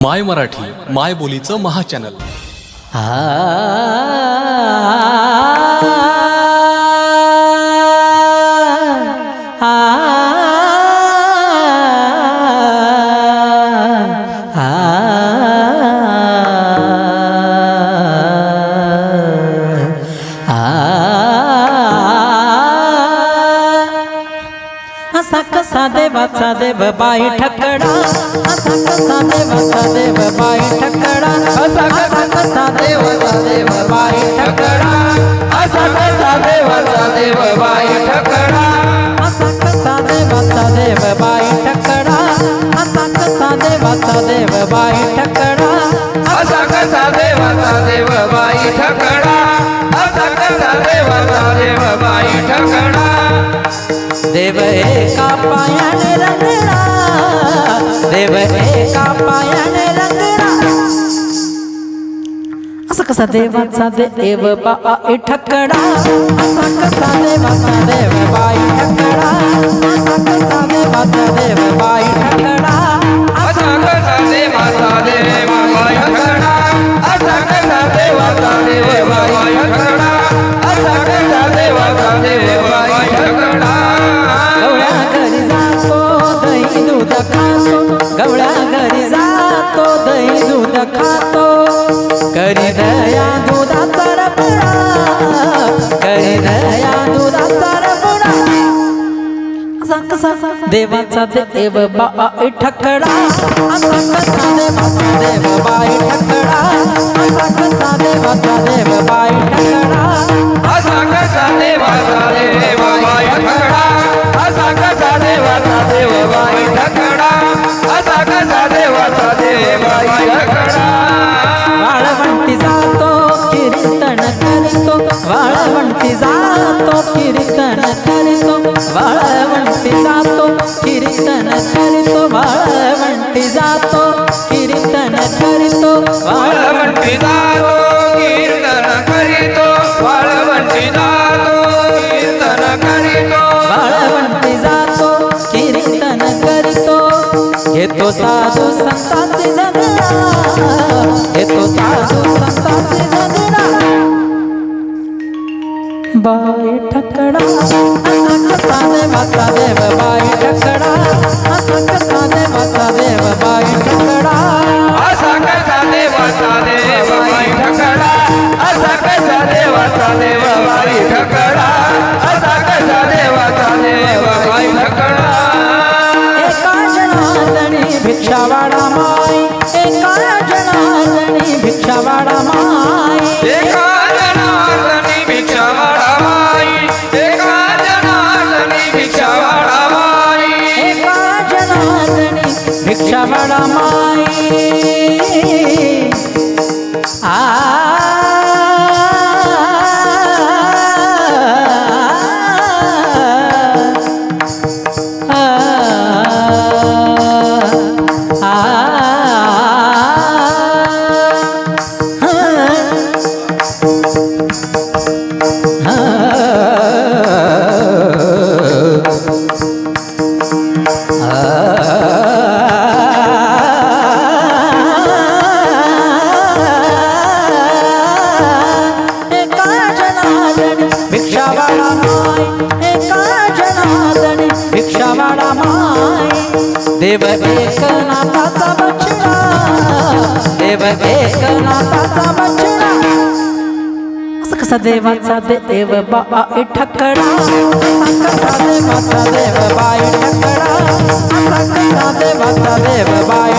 माय मराठी माय बोलीचं महाचॅनल हा असा कसा देवाचा देव बाई ठकडा। असा कसा देवाचा देव बाई ठकडा। असा कसा कसा देवाचा देव बाई ठकडा। असा कसा देवाचा देव बाई ठकडा। असा कसा देवाचा देव बाई ठकडा। असा कसा देवाचा देव बाई ठकडा। असा कसा देवाचा देव बाई ठकडा। असा कसा देवाचा देव बाई ठकडा। देव एका पायाने रंगला. देव एका पायाने रंगला. असा कसा देवाचा देव बाई ठकडा असा कसा देवाचा देव दया दुधाचा रबडा करी दया दुधाचा रबडा असा कसा देवाचा देव बाई ठकडा असा कसा देवाचा देव बाई ठकडा असा कसा देवाचा देव बाई ठकडा जातो कीर्तन करतो वाळवंटी जातो कीर्तन करतो वाळवंटी जातो कीर्तन करतो वाळवंटी जातो कीर्तन करीतो वाळवंटी जातो कीर्तन करीतो वाळवंटी जातो कीर्तन करतो. घेतो साधू संतांची बाई ठकड़ा असंग साधे माता देव बाई ठकड़ा असंग साधे माता देव बाई ठकड़ा असंग साधे माता देव बाई ठकड़ा असंग साधे माता देव बाई ठकड़ा असंग साधे माता देव बाई ठकड़ा एका जणातणी भिक्षावाडा माई। एक एका जणातणी भिक्षावाडा माई। Música देव एकनाथाचा बछडा. देव एकनाथाचा बछडा. कसा देवाचा देव बाई ठकडा कसा देवाचा देव बाई ठकडा कसा देवाचा देव बाई